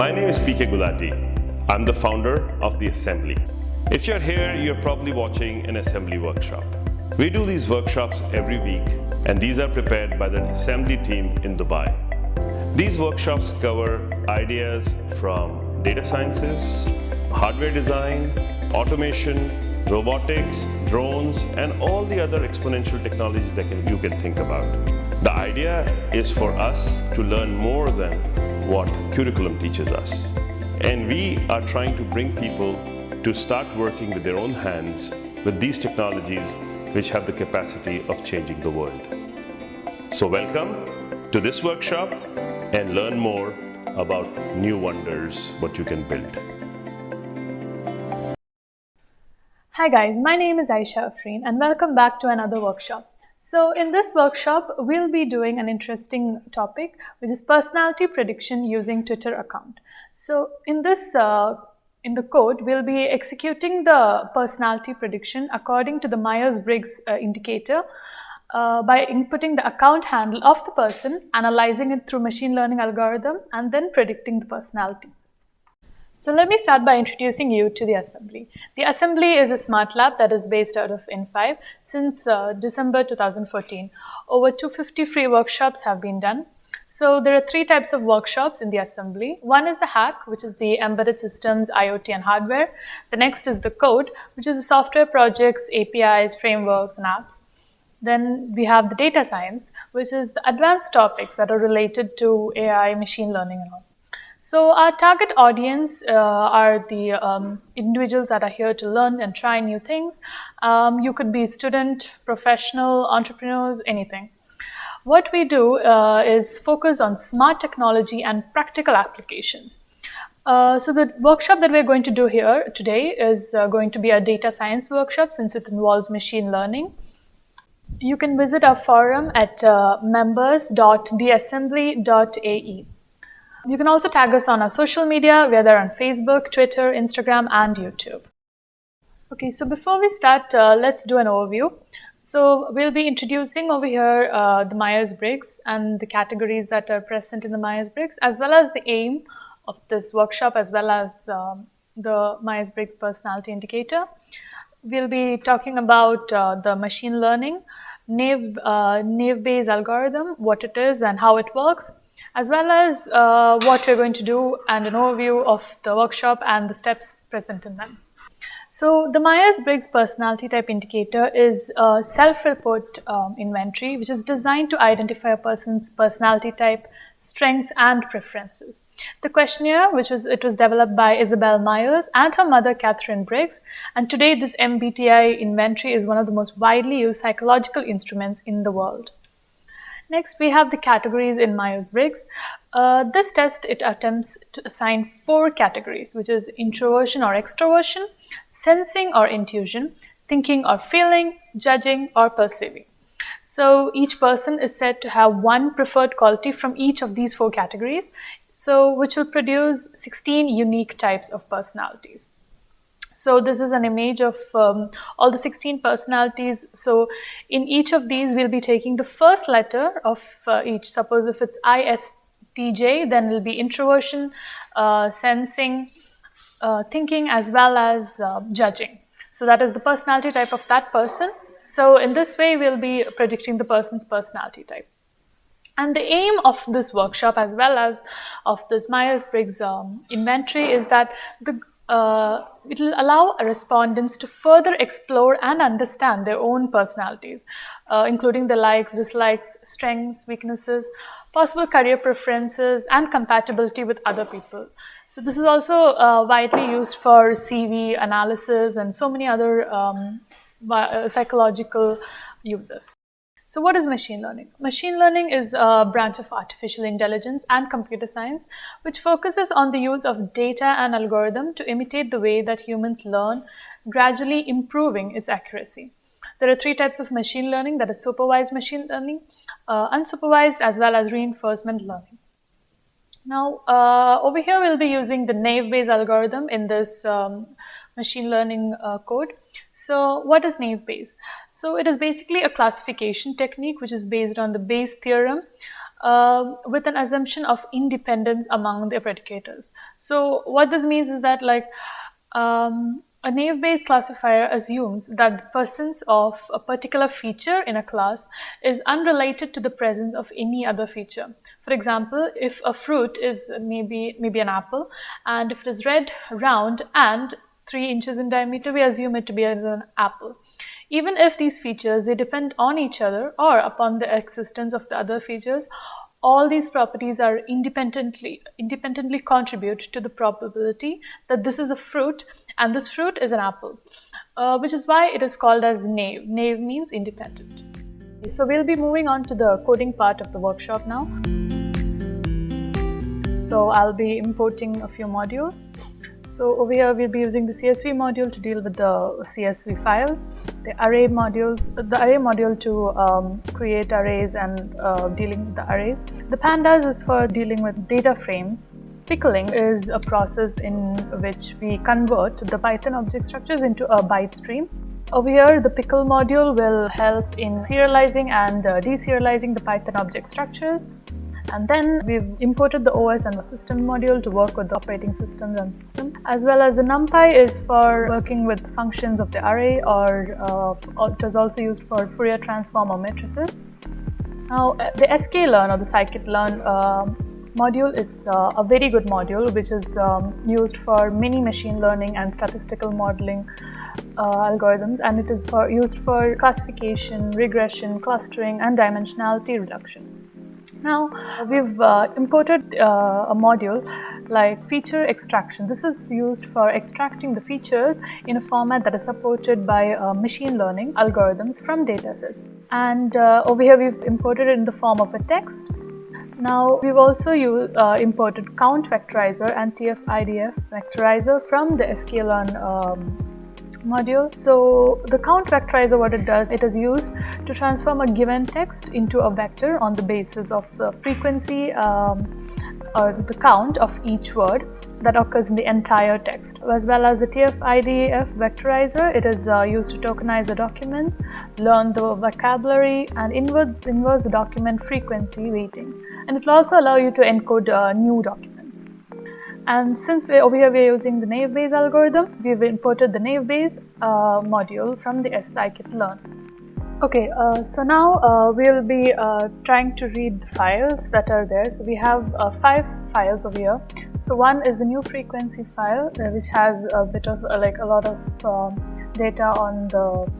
My name is PK Gulati. I'm the founder of The Assembly. If you're here, you're probably watching an assembly workshop. We do these workshops every week and these are prepared by the assembly team in Dubai. These workshops cover ideas from data sciences, hardware design, automation, robotics, drones, and all the other exponential technologies that you can think about. The idea is for us to learn more than what curriculum teaches us. And we are trying to bring people to start working with their own hands with these technologies which have the capacity of changing the world. So welcome to this workshop and learn more about new wonders, what you can build. Hi guys, my name is Aisha Afreen and welcome back to another workshop. So in this workshop, we'll be doing an interesting topic, which is personality prediction using Twitter account. So in this, uh, in the code, we'll be executing the personality prediction according to the Myers-Briggs uh, indicator uh, by inputting the account handle of the person, analyzing it through machine learning algorithm, and then predicting the personality. So let me start by introducing you to the assembly. The assembly is a smart lab that is based out of in5 since uh, December 2014. Over 250 free workshops have been done. So there are three types of workshops in the assembly. One is the hack, which is the embedded systems, IoT and hardware. The next is the code, which is the software projects, APIs, frameworks and apps. Then we have the data science, which is the advanced topics that are related to AI, machine learning and all. So our target audience uh, are the um, individuals that are here to learn and try new things. Um, you could be student, professional, entrepreneurs, anything. What we do uh, is focus on smart technology and practical applications. Uh, so the workshop that we're going to do here today is uh, going to be a data science workshop since it involves machine learning. You can visit our forum at uh, members.theassembly.ae. You can also tag us on our social media. We're there on Facebook, Twitter, Instagram, and YouTube. Okay, so before we start, uh, let's do an overview. So we'll be introducing over here uh, the Myers-Briggs and the categories that are present in the Myers-Briggs, as well as the aim of this workshop, as well as um, the Myers-Briggs personality indicator. We'll be talking about uh, the machine learning, Naive, uh, Naive Bayes algorithm, what it is and how it works, as well as uh, what we're going to do and an overview of the workshop and the steps present in them. So the Myers-Briggs personality type indicator is a self-report um, inventory which is designed to identify a person's personality type, strengths and preferences. The questionnaire, which was it was developed by Isabel Myers and her mother Katharine Briggs, and today this MBTI inventory is one of the most widely used psychological instruments in the world. Next, we have the categories in Myers-Briggs. Uh, this test, it attempts to assign four categories, which is introversion or extroversion, sensing or intuition, thinking or feeling, judging or perceiving. So each person is said to have one preferred quality from each of these four categories, so which will produce 16 unique types of personalities. So this is an image of um, all the 16 personalities. So in each of these, we'll be taking the first letter of uh, each. Suppose if it's ISTJ, then it'll be introversion, uh, sensing, uh, thinking, as well as uh, judging. So that is the personality type of that person. So in this way, we'll be predicting the person's personality type. And the aim of this workshop as well as of this Myers-Briggs um, inventory is that the uh, it will allow respondents to further explore and understand their own personalities, uh, including the likes, dislikes, strengths, weaknesses, possible career preferences, and compatibility with other people. So this is also uh, widely used for CV analysis and so many other um, uh, psychological uses. So what is machine learning? Machine learning is a branch of artificial intelligence and computer science which focuses on the use of data and algorithm to imitate the way that humans learn, gradually improving its accuracy. There are three types of machine learning that is supervised machine learning, uh, unsupervised as well as reinforcement learning. Now uh, over here we'll be using the naive Bayes algorithm in this um, machine learning uh, code. So what is naive Bayes? So it is basically a classification technique which is based on the Bayes theorem. uh, with an assumption of independence among the predicators. So what this means is that like um, a naive-Bayes classifier assumes that the presence of a particular feature in a class is unrelated to the presence of any other feature. For example, if a fruit is maybe maybe an apple, and if it is red, round, and 3 inches in diameter, we assume it to be as an apple. Even if these features, they depend on each other or upon the existence of the other features, all these properties are independently independently contribute to the probability that this is a fruit and this fruit is an apple uh, which is why it is called as naive naive means independent. So we'll be moving on to the coding part of the workshop now. So i'll be importing a few modules so over here we'll be using the CSV module to deal with the CSV files, the array modules, the array module to um, create arrays and uh, dealing with the arrays. The pandas is for dealing with data frames. Pickling is a process in which we convert the Python object structures into a byte stream. Over here, the pickle module will help in serializing and uh, deserializing the Python object structures. And then we've imported the OS and the system module to work with the operating systems and system. As well as the NumPy is for working with functions of the array or uh, it is also used for Fourier transform or matrices. Now the sklearn or the scikit-learn uh, module is uh, a very good module which is um, used for many machine learning and statistical modeling uh, algorithms and it is for used for classification, regression, clustering and dimensionality reduction. Now we've uh, imported uh, a module like feature extraction. This is used for extracting the features in a format that is supported by uh, machine learning algorithms from datasets. And uh, over here we've imported it in the form of a text. Now we've also used, uh, imported count vectorizer and TF-IDF vectorizer from the sklearn um, module. So the count vectorizer what it does, it is used to transform a given text into a vector on the basis of the frequency um, or the count of each word that occurs in the entire text. As well as the TF-IDF vectorizer, it is uh, used to tokenize the documents, learn the vocabulary and inverse, inverse the document frequency weightings. And it will also allow you to encode uh, new documents. And since we, over here we are using the naive Bayes algorithm, we've imported the naive Bayes uh, module from the scikit-learn. Okay, uh, so now uh, we'll be uh, trying to read the files that are there. So we have uh, five files over here. So one is the new frequency file, uh, which has a bit of like a lot of um, data on the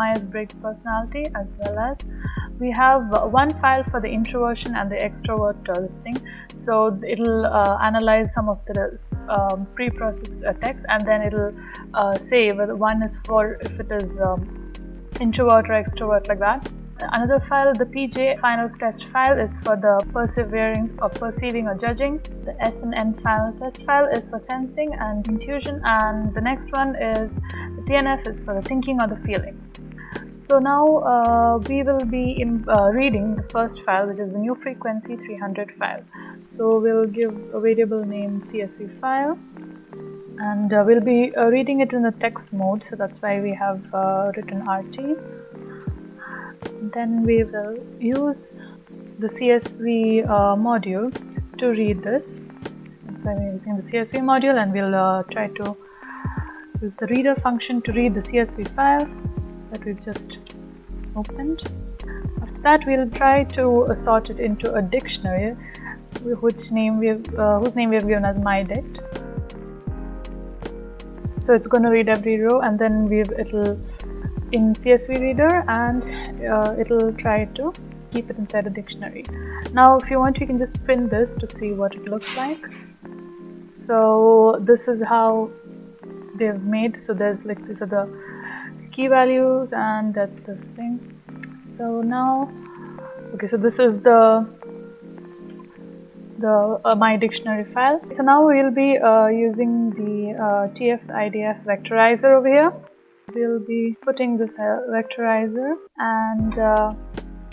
Myers-Briggs personality as well as we have one file for the introversion and the extrovert uh, listing. So it'll uh, analyze some of the um, pre-processed uh, text and then it'll uh, say whether one is for if it is um, introvert or extrovert like that. Another file, the PJ final test file is for the persevering or perceiving or judging. The SNN final test file is for sensing and intuition and the next one is the TNF is for the thinking or the feeling. So now uh, we will be in, uh, reading the first file which is the new frequency 300 file. So we'll give a variable name CSV file and uh, we'll be uh, reading it in the text mode so that's why we have uh, written RT. Then we will use the CSV uh, module to read this. So that's why we're using the CSV module and we'll try to use the reader function to read the CSV file that we've just opened. After that, we'll try to sort it into a dictionary, which name we have, uh, whose name we have given as mydict. So it's going to read every row, and then we it'll in CSV reader, and uh, it'll try to keep it inside a dictionary. Now, if you want, you can just print this to see what it looks like. So this is how they've made. So there's like these are the key values and that's this thing. So now okay so this is the the uh, my dictionary file. So now we'll be uh, using the uh, tf idf vectorizer over here. We'll be putting this uh, vectorizer and uh,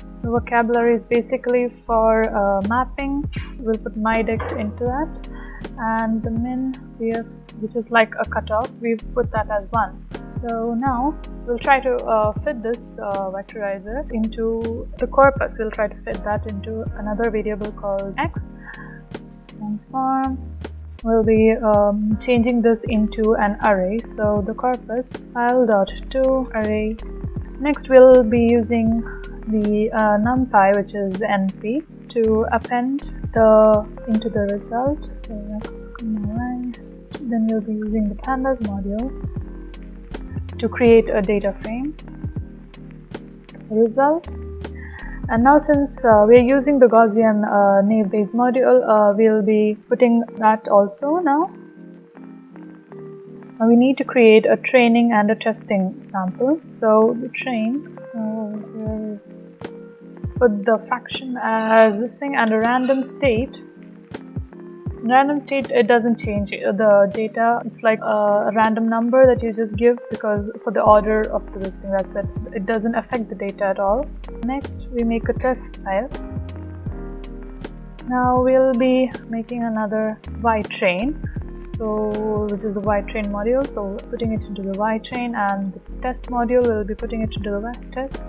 so vocabulary is basically for uh, mapping. We'll put mydict into that. And the min have which is like a cutoff we put that as one So now we'll try to uh, fit this uh, vectorizer into the corpus. We'll try to fit that into another variable called x. Transform. We'll be um, changing this into an array. So the corpus file dot to array. Next we'll be using the uh, numpy which is np to append the into the result. So x comma. Then we'll be using the pandas module to create a data frame. Result. And now since uh, we are using the Gaussian uh, naive Bayes module uh, we'll be putting that also now we need to create a training and a testing sample. So the train so we'll put the fraction as this thing and a random state random state it doesn't change. Uh, the data it's like a random number that you just give because for the order of this thing that's it. It doesn't affect the data at all. Next we make a test file. Now we'll be making another y train. So which is the y train module. So putting it into the y train and the test module will be putting it into the y test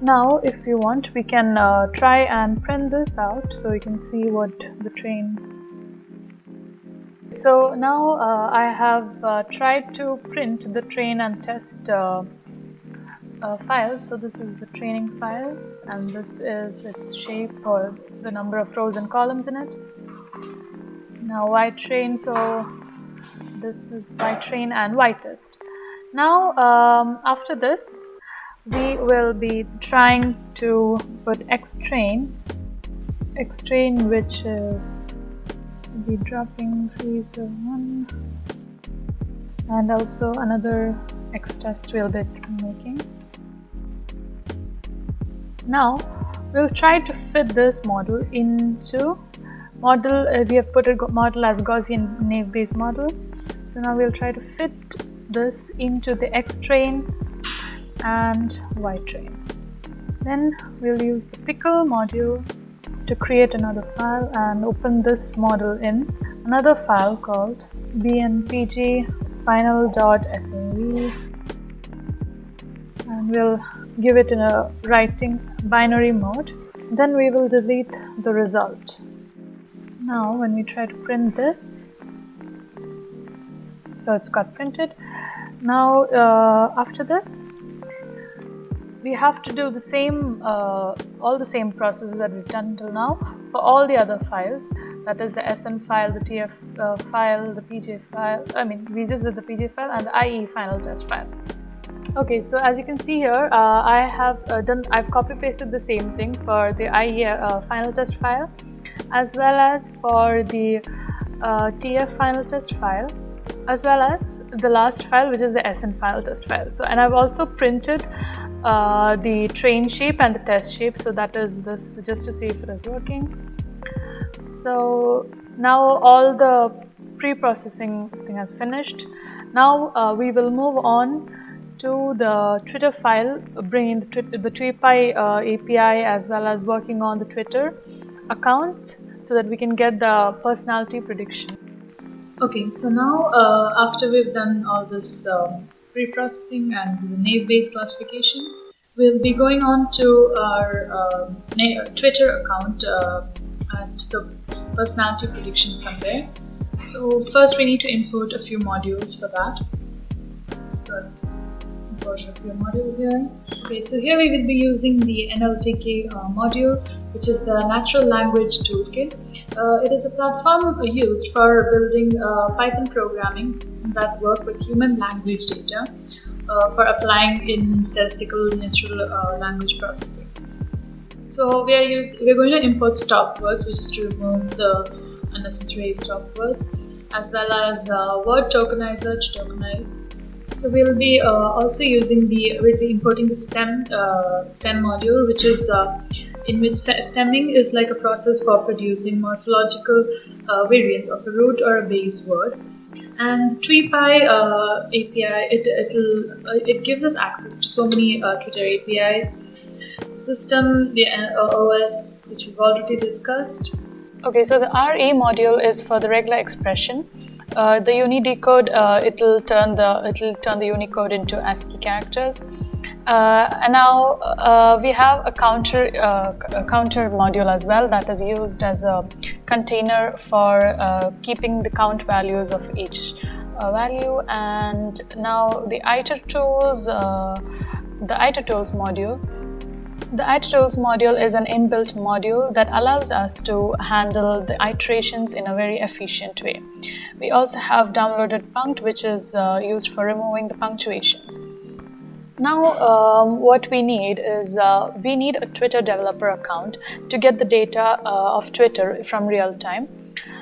now if you want we can uh, try and print this out so you can see what the train so now uh, I have uh, tried to print the train and test uh, uh, files. So this is the training files and this is its shape or the number of rows and columns in it. Now y train so this is y train and y test. Now um, after this we will be trying to put x train x train which is be dropping 301 and also another x test we'll be making. Now we'll try to fit this model into model uh, we have put a model as Gaussian naive Bayes model. So now we'll try to fit this into the x train and y train. Then we'll use the pickle module to create another file and open this model in another file called final.sav and we'll give it in a writing binary mode. Then we will delete the result. So now when we try to print this so it's got printed. Now uh, after this we have to do the same, uh, all the same processes that we've done until now for all the other files. That is the SN file, the TF uh, file, the PJ file. I mean, we just did the PJ file and the IE final test file. Okay, so as you can see here, uh, I have uh, done, I've copy pasted the same thing for the IE uh, final test file as well as for the uh, TF final test file as well as the last file which is the SN final test file. So and I've also printed uh, the train shape and the test shape. So that is this just to see if it is working. So now all the pre-processing thing has finished. Now uh, we will move on to the Twitter file bringing the, the Tweepy uh, API as well as working on the Twitter account so that we can get the personality prediction. Okay so now uh, after we've done all this um, pre-processing and the naive-Bayes classification. We'll be going on to our uh, Twitter account uh, and the personality prediction from there. So first we need to import a few modules for that. So import a few modules here. Okay, so here we will be using the NLTK uh, module, which is the Natural Language Toolkit. Uh, it is a platform used for building uh, Python programming that work with human language data uh, for applying in statistical natural uh, language processing. So we are use, we're going to import stop words, which is to remove the unnecessary stop words, as well as uh, word tokenizer to tokenize. So we'll be uh, also using the we'll be importing the stem uh, stem module, which is uh, in which stemming is like a process for producing morphological variants of a root or a base word. And Tweepy uh, API it it'll uh, it gives us access to so many uh, Twitter APIs system the uh, OS which we've already discussed. Okay so the RE module is for the regular expression. Uh, the Unidecode uh, it'll turn the it'll turn the Unicode into ASCII characters. Uh, and now uh, we have a counter uh, a counter module as well that is used as a container for keeping the count values of each value. And now the itertools the itertools module the itertools module is an inbuilt module that allows us to handle the iterations in a very efficient way. We also have downloaded punkt which is uh, used for removing the punctuations. Now um, what we need is uh, we need a Twitter developer account to get the data uh, of Twitter from real time.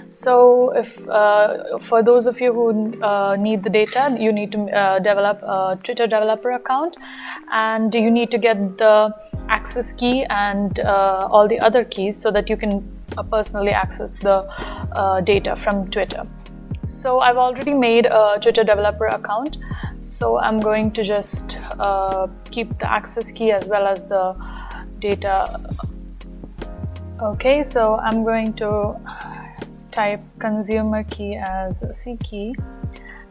So if uh, for those of you who uh, need the data, you need to uh, develop a Twitter developer account and you need to get the access key and uh, all the other keys so that you can uh, personally access the uh, data from Twitter. So I've already made a Twitter developer account. So I'm going to just keep the access key as well as the data. Okay, so I'm going to type consumer key as C key.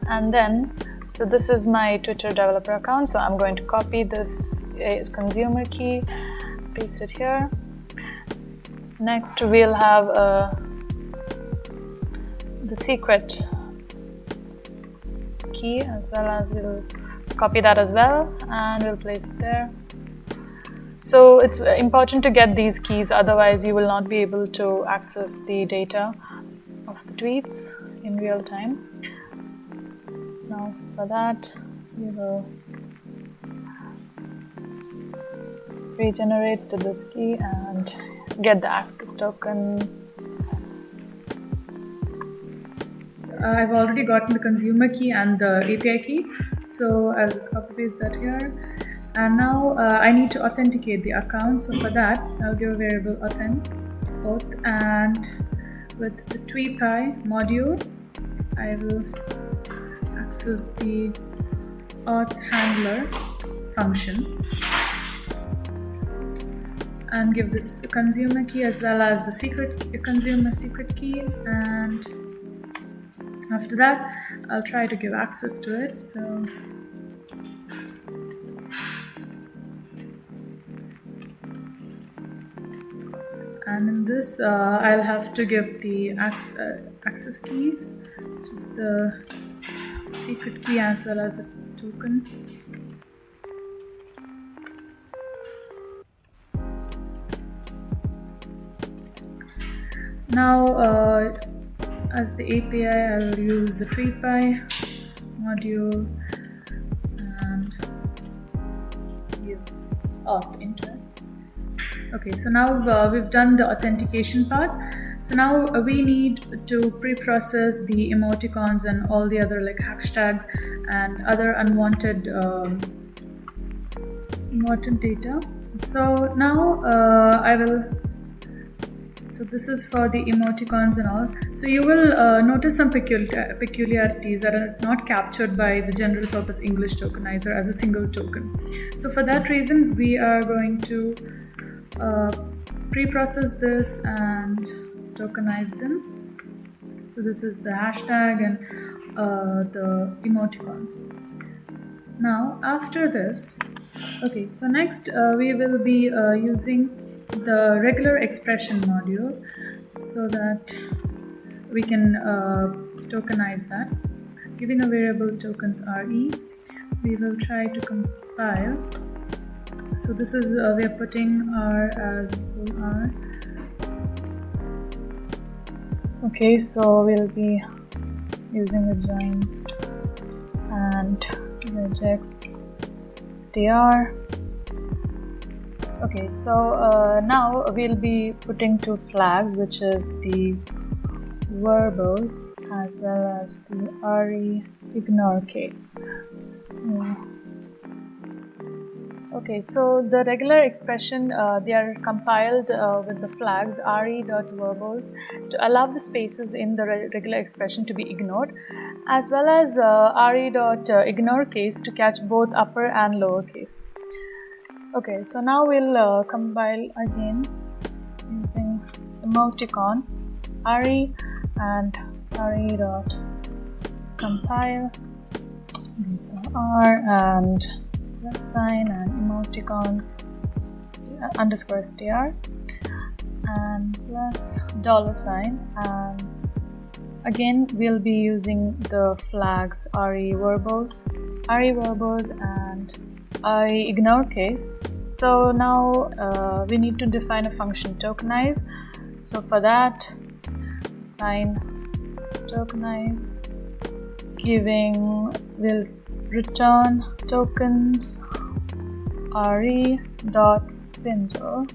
And then so this is my Twitter developer account. So I'm going to copy this uh, consumer key paste it here. Next we'll have uh, the secret key as well as we'll copy that as well and we'll place it there. So it's important to get these keys otherwise you will not be able to access the data of the tweets in real time. Now for that we will regenerate the disk key and get the access token I've already gotten the consumer key and the API key so I'll just copy paste that here. And now uh, I need to authenticate the account. So for that I'll give a variable authent auth and with the Tweepy module I will access the auth handler function and give this consumer key as well as the secret consumer secret key and after that I'll try to give access to it so and in this uh, I'll have to give the access, uh, access keys which is the secret key as well as a token. Now, uh, as the API, I'll use the Tweepy module and give auth into. Okay, so now uh, we've done the authentication part. So now uh, we need to pre-process the emoticons and all the other like hashtags and other unwanted um, important data. So now uh, I will so this is for the emoticons and all. So you will uh, notice some peculiarities that are not captured by the general purpose English tokenizer as a single token. So for that reason, we are going to uh, pre-process this and tokenize them. So this is the hashtag and uh, the emoticons. Now after this, okay, so next uh, we will be uh, using the regular expression module so that we can uh, tokenize that. Giving a variable tokens re, we will try to compile. So this is, uh, we are putting r as so r okay so we'll be using the join and regex str okay so uh, now we'll be putting two flags which is the verbose as well as the re ignore case. So, Okay, so the regular expression, uh, they are compiled uh, with the flags re.verbose to allow the spaces in the re regular expression to be ignored, as well as uh, re.ignore case to catch both upper and lower case. Okay, so now we'll uh, compile again using emoticon re and re dot compile these are and plus sign and emoticons uh, underscore str and plus dollar sign and again we'll be using the flags re verbose re verbose and i ignore case. So now uh, we need to define a function tokenize. So for that define tokenize. Giving will return tokens re dot findall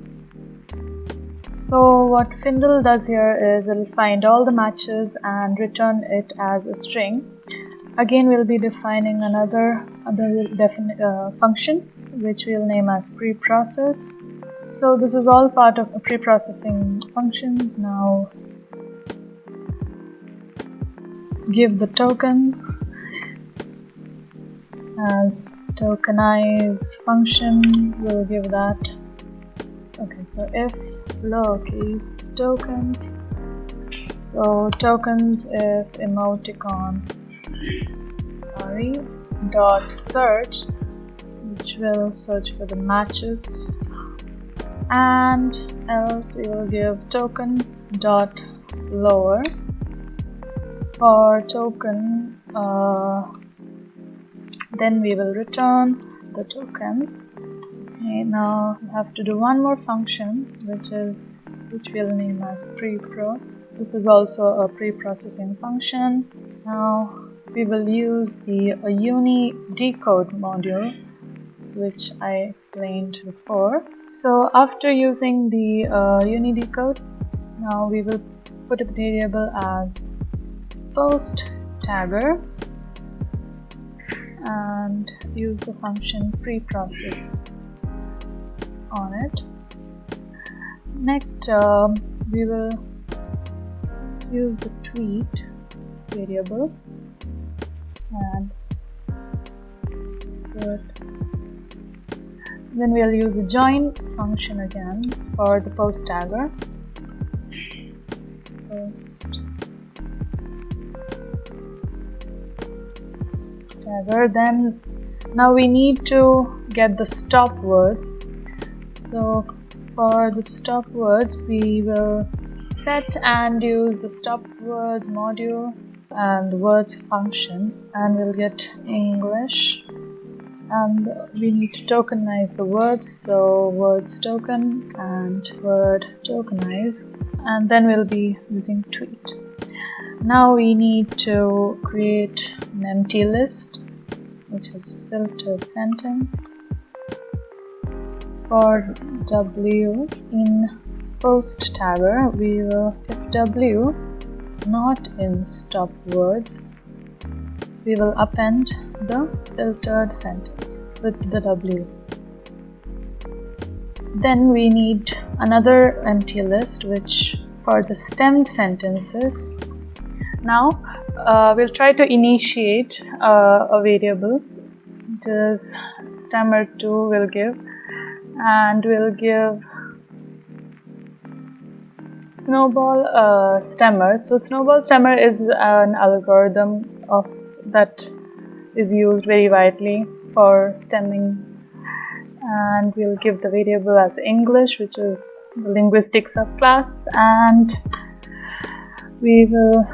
so what findall does here is it'll find all the matches and return it as a string. Again we'll be defining another other uh, function which we'll name as preprocess. So this is all part of pre-processing functions. Now give the tokens as tokenize function. We'll give that. Okay so if lowercase tokens. So tokens if emoticon. Sorry. Dot search which will search for the matches. And else we will give token dot lower. For token uh, then we will return the tokens okay now we have to do one more function which is which we'll name as pre-pro. This is also a pre-processing function. Now we will use the uni decode module which I explained before. So after using the uh, uni decode now we will put a variable as post tagger and use the function preprocess on it. Next um, we will use the tweet variable and then we'll use the join function again for the post tagger. Post tagger. Then now we need to get the stop words so for the stop words we will set and use the stop words module and words function and we'll get English. And we need to tokenize the words so words token and word tokenize and then we'll be using tweet. Now we need to create an empty list which is filtered sentence for w in post tagger we will w not in stop words we will append the filtered sentence with the W. Then we need another empty list which for the stemmed sentences. Now uh, we'll try to initiate uh, a variable this stemmer2 will give and we'll give snowball uh, stemmer. So snowball stemmer is an algorithm of that is used very widely for stemming. And we'll give the variable as English which is the linguistic subclass and we will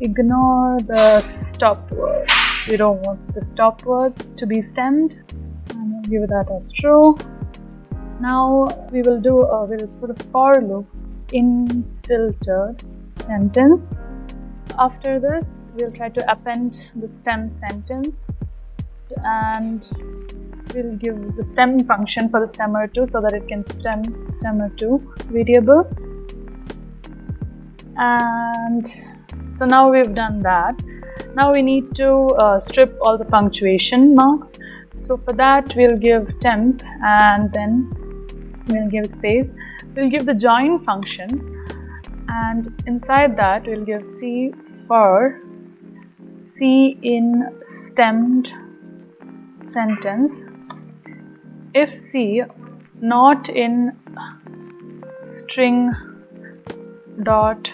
ignore the stop words. We don't want the stop words to be stemmed. And we'll give that as true now we will do a, we'll put a for loop in filtered sentence after this, we'll try to append the stem sentence and we'll give the stem function for the stemmer2 so that it can stem stemmer2 variable. And so now we've done that. Now we need to uh, strip all the punctuation marks. So for that, we'll give temp and then we'll give space. We'll give the join function and inside that we'll give C for C in stemmed sentence if C not in string dot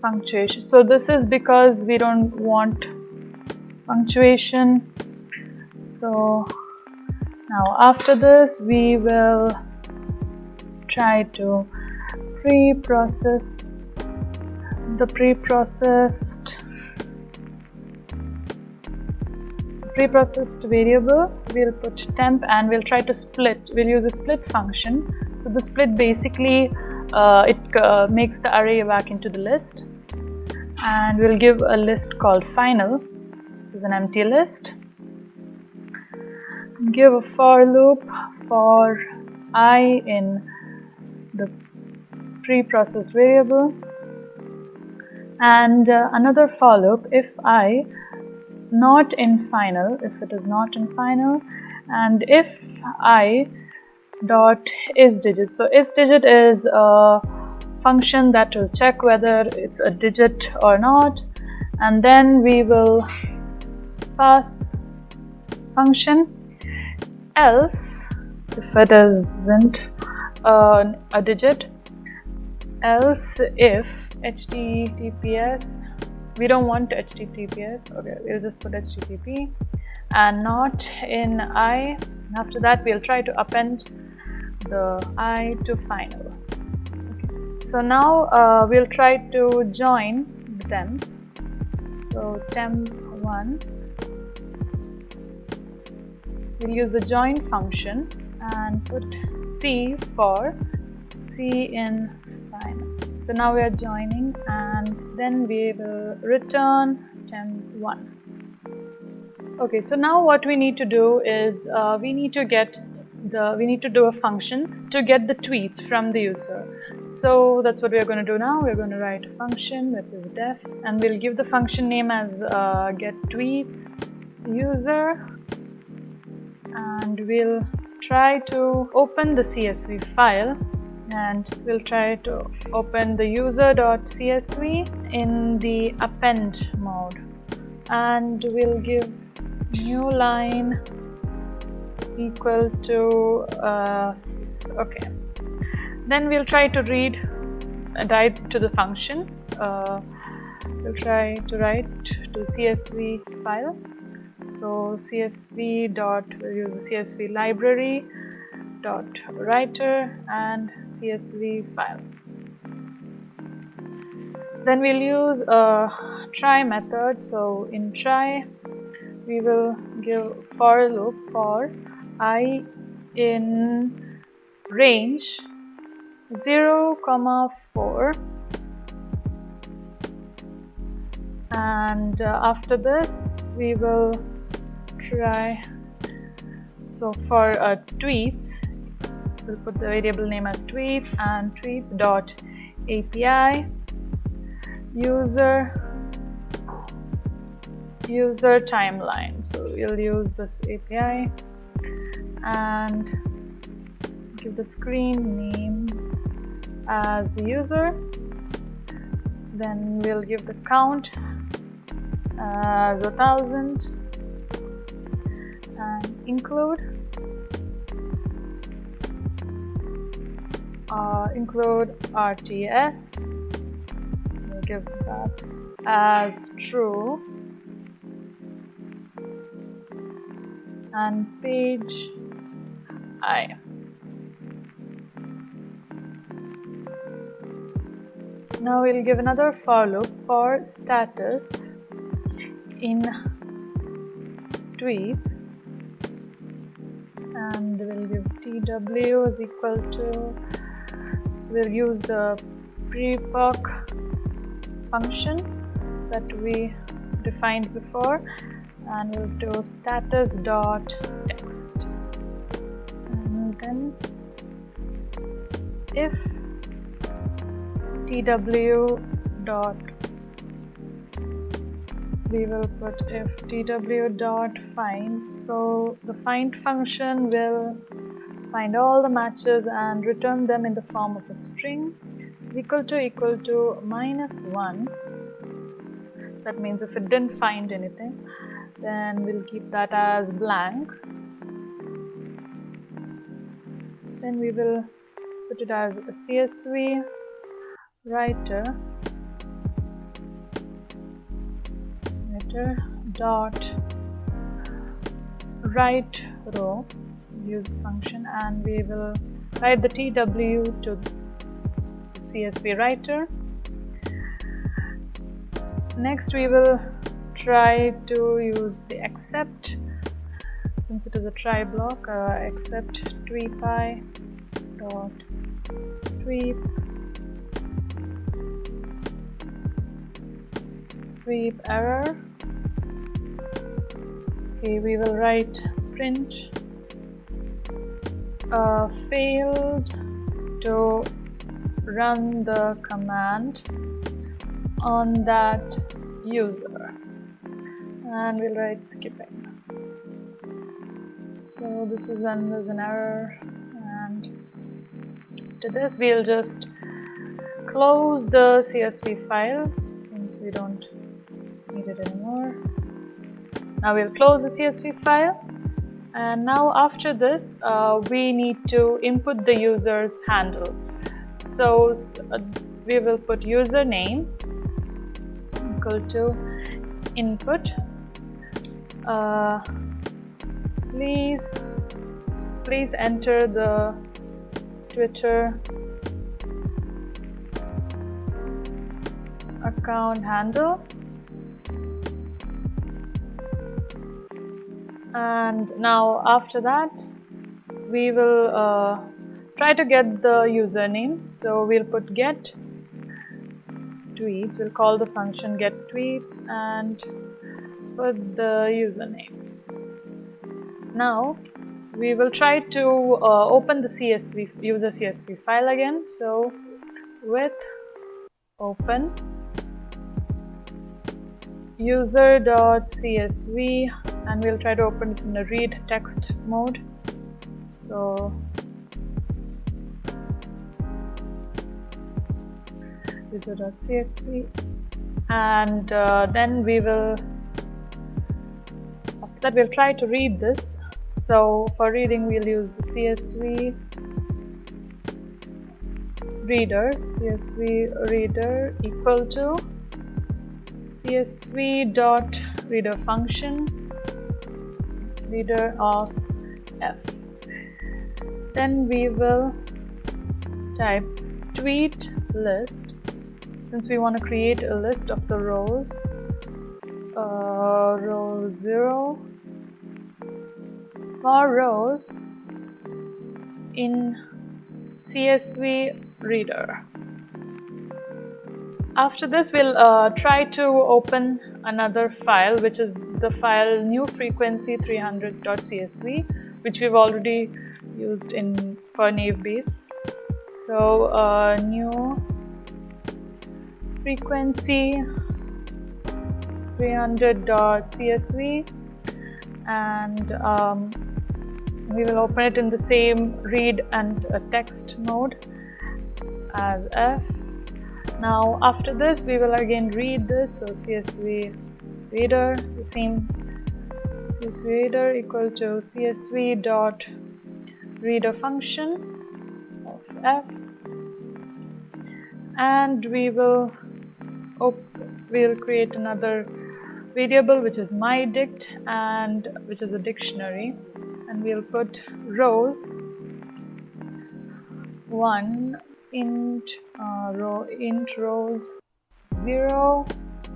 punctuation. So this is because we don't want punctuation. So now after this we will try to pre-process the pre-processed pre-processed variable. We'll put temp and we'll try to split. We'll use a split function. So the split basically uh, it uh, makes the array back into the list. And we'll give a list called final. Is an empty list give a for loop for i in the pre-processed variable. And uh, another for loop if i not in final if it is not in final and if i dot is digit. So is digit is a function that will check whether it's a digit or not. And then we will pass function else if it isn't uh, a digit else if https we don't want https okay we'll just put http and not in i after that we'll try to append the i to final okay. so now uh, we'll try to join the temp so temp1 we'll use the join function and put c for c in final so now we are joining and then we will return temp1 okay so now what we need to do is uh, we need to get the we need to do a function to get the tweets from the user. So that's what we're going to do now. We're going to write a function that is def and we'll give the function name as uh, get tweets user and we'll try to open the csv file and we'll try to open the user.csv in the append mode. And we'll give new line equal to uh, okay. Then we'll try to read and write to the function. Uh, we'll try to write to csv file so csv dot we'll use the csv library dot writer and csv file. Then we'll use a try method. So in try we will give for loop for i in range 0 comma 4 and uh, after this we will try so for uh, tweets we'll put the variable name as tweets and tweets dot api user user timeline. So we'll use this api and give the screen name as user then we'll give the count as a thousand and include uh, include RTS we'll give that as true. And page I now we'll give another for loop for status in tweets. And we'll give tw is equal to we'll use the prepoc function that we defined before. And we'll do status dot text. And then if tw dot we will put if tw dot find. So the find function will find all the matches and return them in the form of a string is equal to equal to minus 1 that means if it didn't find anything then we'll keep that as blank. Then we will put it as a csv writer vector dot write row use the function and we will write the tw to csv writer. Next we will try to use the except since it is a try block uh, except tweepy dot tweep error. Okay we will write print uh, failed to run the command on that user. And we'll write skipping. So this is when there's an error and to this we'll just close the CSV file since we don't now we'll close the CSV file. And now after this uh, we need to input the user's handle. So uh, we will put username equal to input. Uh, please please enter the Twitter account handle and now after that we will uh, try to get the username. So we'll put get tweets. We'll call the function get tweets and put the username. Now we will try to uh, open the CSV user CSV file again. So with open user.csv and we'll try to open it in a read text mode. So user.csv and uh, then we will after that we'll try to read this. So for reading we'll use the CSV reader. CSV reader equal to CSV dot reader function reader of f. Then we will type tweet list. Since we want to create a list of the rows uh, row 0 for rows in CSV reader after this we'll uh, try to open another file which is the file new frequency 300.csv which we've already used in for Naive Bayes so uh, new frequency 300.csv and um, we will open it in the same read and uh, text mode as f now after this we will again read this. So csv reader the same. Csv reader equal to csv dot reader function of f. And we will we'll create another variable which is my dict and which is a dictionary. And we'll put rows. One int uh, row int rows 0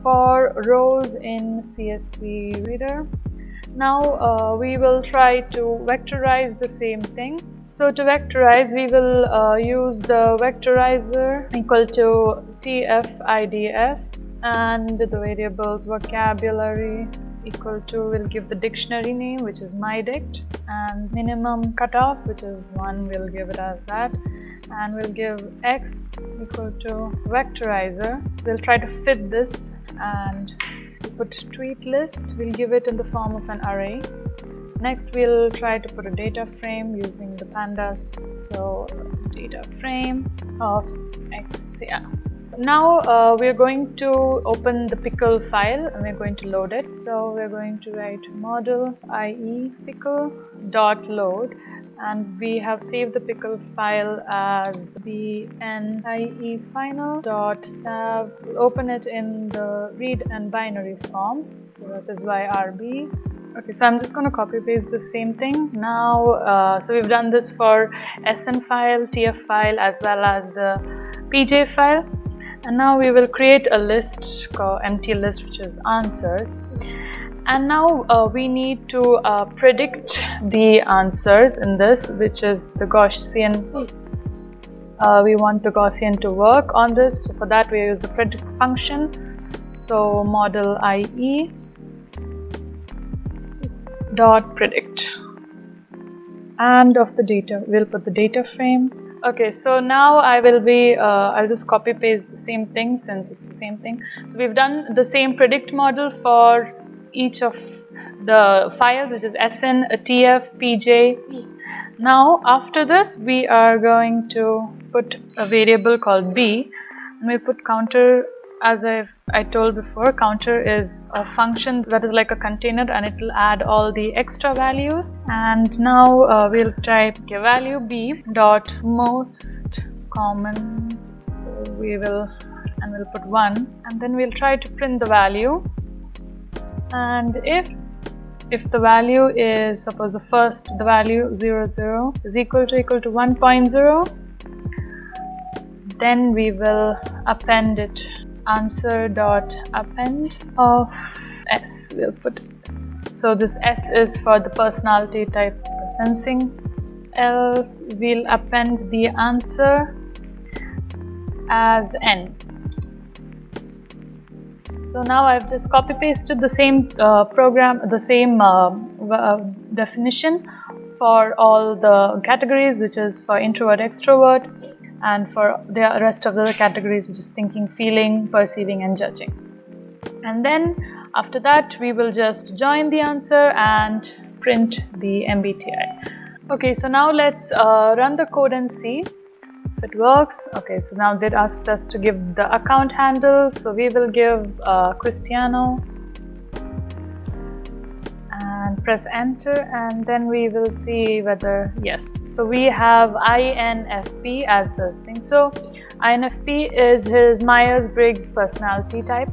for rows in CSV reader. Now uh, we will try to vectorize the same thing. So to vectorize we will uh, use the vectorizer equal to tfidf and the variables vocabulary equal to will give the dictionary name which is mydict and minimum cutoff which is 1 we'll give it as that and we'll give x equal to vectorizer. We'll try to fit this and put tweet list. We'll give it in the form of an array. Next we'll try to put a data frame using the pandas. So data frame of x yeah. Now uh, we're going to open the pickle file and we're going to load it. So we're going to write model ie pickle dot load and we have saved the pickle file as bnie final dot sav. We'll open it in the read and binary form. So that is yrb. Okay, so I'm just going to copy paste the same thing. Now, uh, so we've done this for SN file, TF file as well as the PJ file. And now we will create a list called empty list which is answers and now uh, we need to uh, predict the answers in this which is the Gaussian. Uh, we want the Gaussian to work on this. So for that we use the predict function. So model IE dot predict. And of the data we'll put the data frame. Okay so now I will be uh, I'll just copy paste the same thing since it's the same thing. So we've done the same predict model for each of the files which is sn, tf, pj. Now after this we are going to put a variable called b. And we put counter as I, I told before counter is a function that is like a container and it will add all the extra values. And now uh, we'll type value b dot most common. So we will and we'll put 1 and then we'll try to print the value and if if the value is suppose the first the value 0 0 is equal to equal to 1.0 then we will append it. Answer dot append of s. We'll put s. so this s is for the personality type sensing. Else we'll append the answer as n so now I've just copy pasted the same uh, program, the same uh, uh, definition for all the categories which is for introvert, extrovert and for the rest of the categories which is thinking, feeling, perceiving and judging. And then after that we will just join the answer and print the MBTI. Okay, so now let's uh, run the code and see it works. Okay so now they asked us to give the account handle. So we will give uh, Cristiano and press enter and then we will see whether yes. So we have INFP as this thing. So INFP is his Myers-Briggs personality type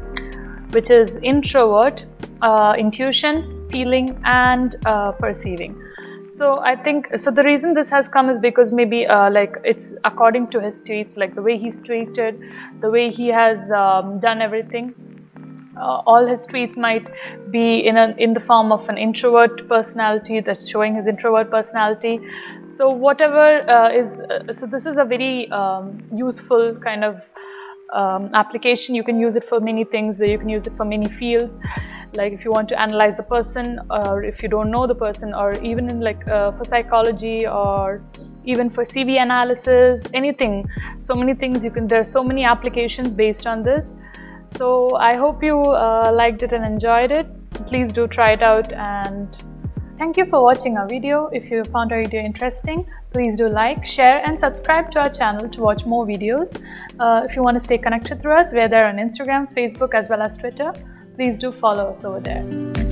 which is introvert uh, intuition feeling and uh, perceiving so I think, so the reason this has come is because maybe uh, like it's according to his tweets, like the way he's tweeted, the way he has um, done everything. Uh, all his tweets might be in a in the form of an introvert personality that's showing his introvert personality. So whatever uh, is, uh, so this is a very um, useful kind of um, application. You can use it for many things. You can use it for many fields like if you want to analyze the person or if you don't know the person or even in like uh, for psychology or even for CV analysis, anything. So many things you can, there are so many applications based on this. So I hope you uh, liked it and enjoyed it. Please do try it out and thank you for watching our video. If you found our video interesting, please do like, share and subscribe to our channel to watch more videos. Uh, if you want to stay connected through us, we're there on Instagram, Facebook as well as Twitter please do follow us over there.